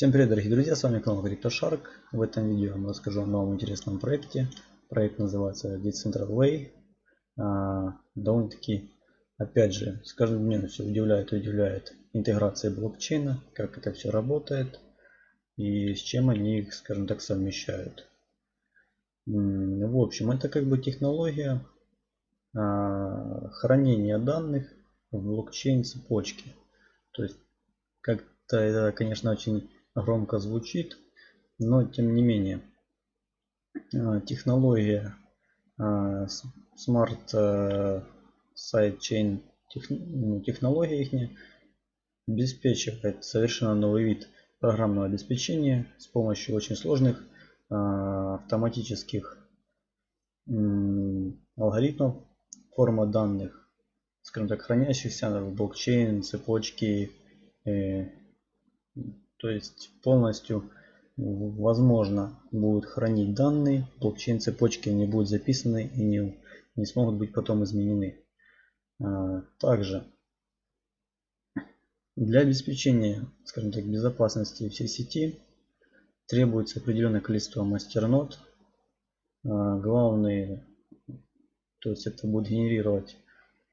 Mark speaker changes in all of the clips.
Speaker 1: Всем привет, дорогие друзья, с вами канал CryptoShark. В этом видео я вам расскажу о новом интересном проекте. Проект называется Decentraland Way. Довольно-таки, опять же, с каждым днем все удивляет и удивляет интеграция блокчейна, как это все работает и с чем они их, скажем так, совмещают. В общем, это как бы технология а, хранения данных в блокчейн цепочке. То есть, как-то это, конечно, очень громко звучит, но тем не менее а, технология Smart а, Sidechain ну, технология их обеспечивает совершенно новый вид программного обеспечения с помощью очень сложных автоматических алгоритмов форма данных скажем так хранящихся в блокчейн цепочки э, то есть полностью возможно будет хранить данные, блокчейн цепочки не будут записаны и не, не смогут быть потом изменены. А, также для обеспечения, скажем так, безопасности всей сети требуется определенное количество мастернод. А, главные, то есть это будет генерировать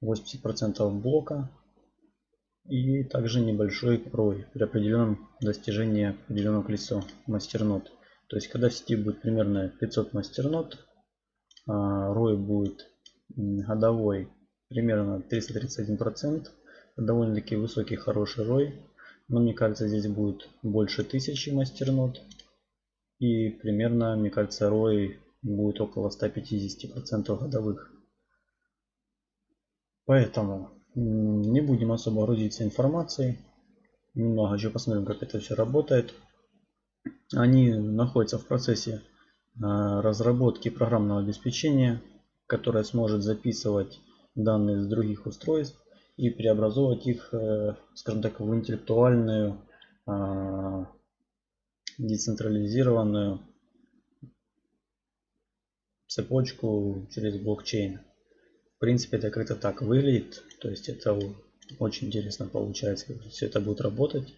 Speaker 1: 80% блока и также небольшой ROI при определенном достижении определенного количества мастернод. То есть когда в сети будет примерно 500 мастернод, ROI будет годовой примерно 331%. Довольно-таки высокий, хороший ROI. Но мне кажется здесь будет больше 1000 мастернод. И примерно, мне кажется, ROI будет около 150% годовых. Поэтому не будем особо грузиться информацией. Немного еще посмотрим, как это все работает. Они находятся в процессе а, разработки программного обеспечения, которое сможет записывать данные с других устройств и преобразовывать их, э, скажем так, в интеллектуальную, а, децентрализированную цепочку через блокчейн. В принципе, это как-то так выглядит. То есть это очень интересно получается, как все это будет работать.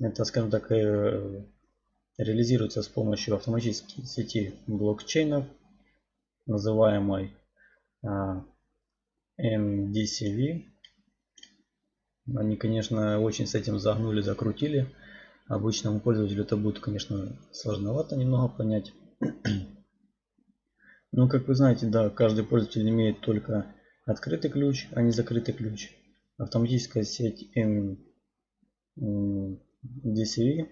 Speaker 1: Это, скажем так, э, реализируется с помощью автоматической сети блокчейнов, называемой а, MDCV. Они, конечно, очень с этим загнули, закрутили. Обычному пользователю это будет, конечно, сложновато немного понять. Ну, как вы знаете, да, каждый пользователь имеет только открытый ключ, а не закрытый ключ. Автоматическая сеть DCV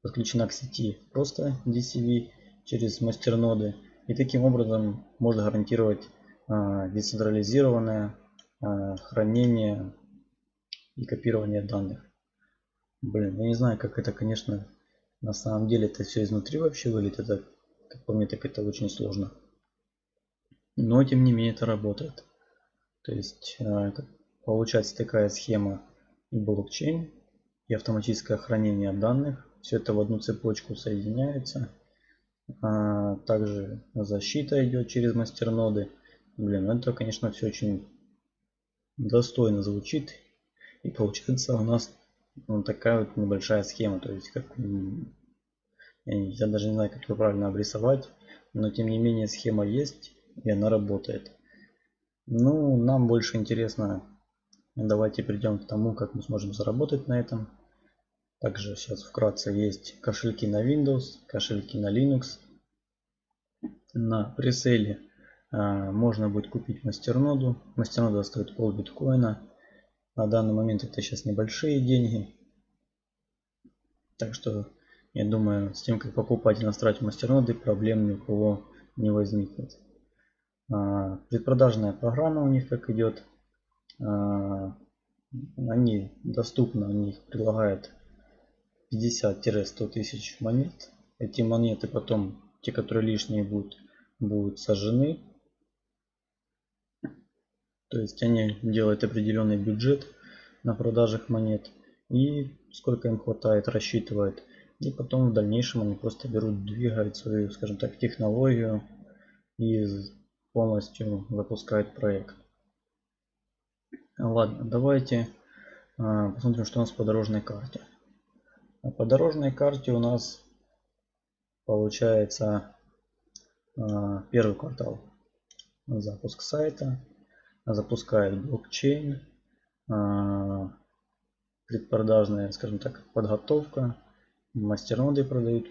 Speaker 1: подключена к сети просто DCV через мастерноды. И таким образом можно гарантировать а, децентрализированное а, хранение и копирование данных. Блин, я не знаю, как это, конечно, на самом деле это все изнутри вообще выглядит. Это, как по мне, так это очень сложно. Но тем не менее это работает. То есть э, получается такая схема и блокчейн, и автоматическое хранение данных. Все это в одну цепочку соединяется. А также защита идет через мастерноды. Блин, это, конечно, все очень достойно звучит. И получается у нас вот такая вот небольшая схема. То есть, как я даже не знаю, как ее правильно обрисовать. Но тем не менее схема есть и она работает. Ну, нам больше интересно, давайте перейдем к тому, как мы сможем заработать на этом. Также сейчас вкратце есть кошельки на Windows, кошельки на Linux. На преселе а, можно будет купить мастерноду. Мастернода стоит пол биткоина. На данный момент это сейчас небольшие деньги. Так что я думаю, с тем, как покупать и настраивать мастерноды, проблем ни у кого не возникнет. А, предпродажная программа у них как идет. А, они доступны, у них предлагают 50-100 тысяч монет. Эти монеты потом, те, которые лишние будут, будут сожжены. То есть они делают определенный бюджет на продажах монет. И сколько им хватает, рассчитывают. И потом в дальнейшем они просто берут, двигают свою, скажем так, технологию из полностью запускает проект. Ладно, давайте а, посмотрим, что у нас по дорожной карте. А по дорожной карте у нас получается первый квартал запуск сайта запускает блокчейн предпродажная скажем так подготовка мастерноды продают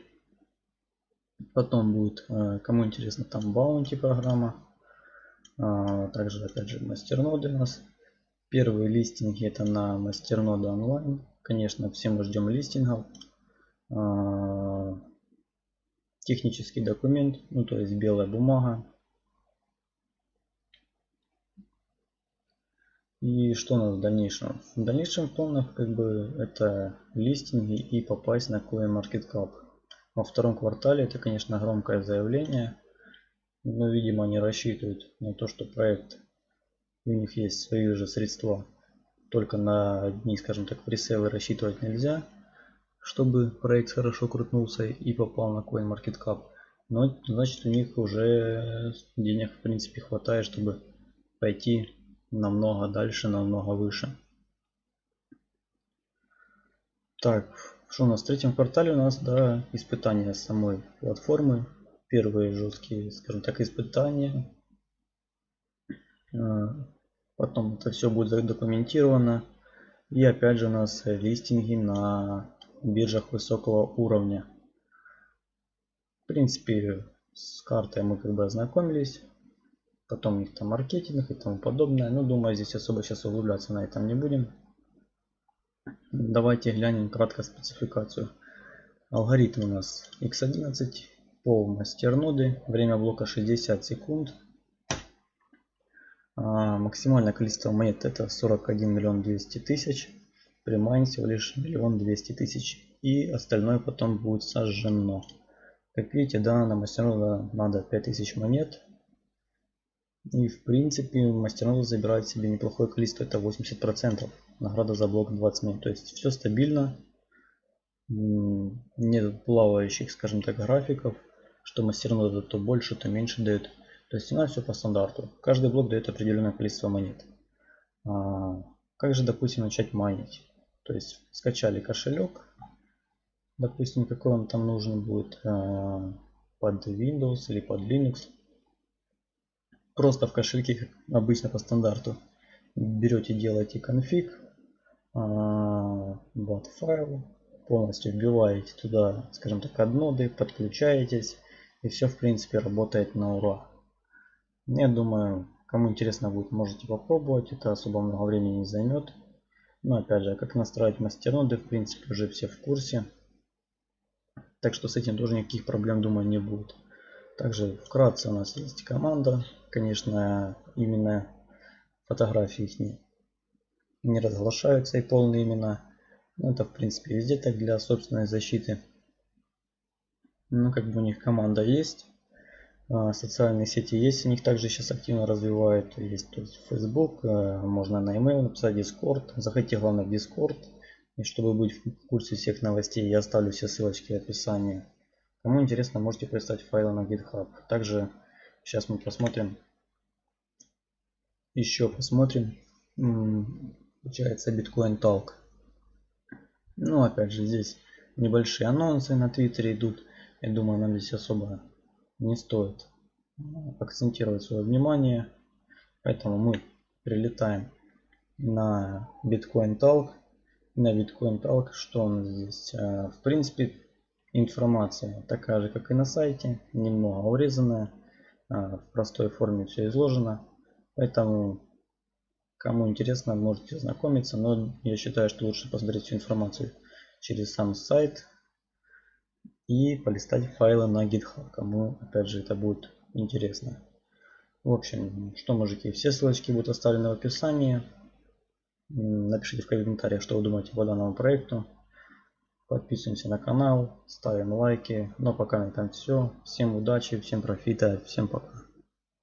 Speaker 1: потом будет кому интересно там баунти программа также опять же мастерноды у нас первые листинги это на мастерноды онлайн конечно все мы ждем листингов технический документ, ну то есть белая бумага. И что у нас в дальнейшем? В дальнейшем планах как бы это листинги и попасть на CoinMarketCap. Во втором квартале это конечно громкое заявление. Но видимо они рассчитывают на то, что проект у них есть свои же средства. Только на одни, скажем так, пресейлы рассчитывать нельзя чтобы проект хорошо крутнулся и попал на CoinMarketCap. Но значит у них уже денег в принципе хватает, чтобы пойти намного дальше, намного выше. Так, что у нас в третьем квартале у нас, да, испытания самой платформы. Первые жесткие, скажем так, испытания. А, потом это все будет задокументировано. И опять же у нас листинги на биржах высокого уровня. В принципе, с картой мы как бы ознакомились. Потом у них там маркетинг и тому подобное. Но думаю, здесь особо сейчас углубляться на этом не будем. Давайте глянем кратко спецификацию. Алгоритм у нас x11 по мастерноды. Время блока 60 секунд. А, максимальное количество монет это 41 миллион 200 тысяч примайн всего лишь миллион двести тысяч и остальное потом будет сожжено. Как видите да на мастернода надо 5000 монет. И в принципе мастернода забирает себе неплохое количество это 80 процентов. Награда за блок 20 минут то есть все стабильно. Нет плавающих скажем так графиков что мастернода то больше то меньше дает то есть у нас все по стандарту каждый блок дает определенное количество монет а, как же допустим начать майнить то есть скачали кошелек. Допустим, какой вам там нужен будет э, под Windows или под Linux. Просто в кошельке, как обычно по стандарту, берете, делаете конфиг, э, файл, полностью вбиваете туда, скажем так, одноды, подключаетесь, и все в принципе работает на ура. Я думаю, кому интересно будет, можете попробовать, это особо много времени не займет. Но опять же, как настраивать мастерноды, в принципе, уже все в курсе. Так что с этим тоже никаких проблем, думаю, не будет. Также вкратце у нас есть команда. Конечно, именно фотографии их не, не разглашаются и полные имена. Но это, в принципе, везде так для собственной защиты. Ну, как бы у них команда есть. А, социальные сети есть, у них также сейчас активно развивают. Есть то есть Facebook, э, можно на email написать Discord. Заходите главное в Discord. И чтобы быть в курсе всех новостей, я оставлю все ссылочки в описании. Кому интересно, можете прислать файлы на GitHub. Также сейчас мы посмотрим. Еще посмотрим. Получается Bitcoin Talk. Ну, опять же, здесь небольшие анонсы на Твиттере идут. Я думаю, нам здесь особо не стоит акцентировать свое внимание. Поэтому мы прилетаем на Bitcoin Talk. На Bitcoin Talk, что у нас здесь? Э, в принципе, информация такая же, как и на сайте, немного урезанная. Э, в простой форме все изложено. Поэтому, кому интересно, можете ознакомиться. Но я считаю, что лучше посмотреть всю информацию через сам сайт, и полистать файлы на GitHub, кому опять же это будет интересно. В общем, что мужики, все ссылочки будут оставлены в описании. Напишите в комментариях, что вы думаете по данному проекту. Подписываемся на канал, ставим лайки. Но пока на этом все. Всем удачи, всем профита, всем пока.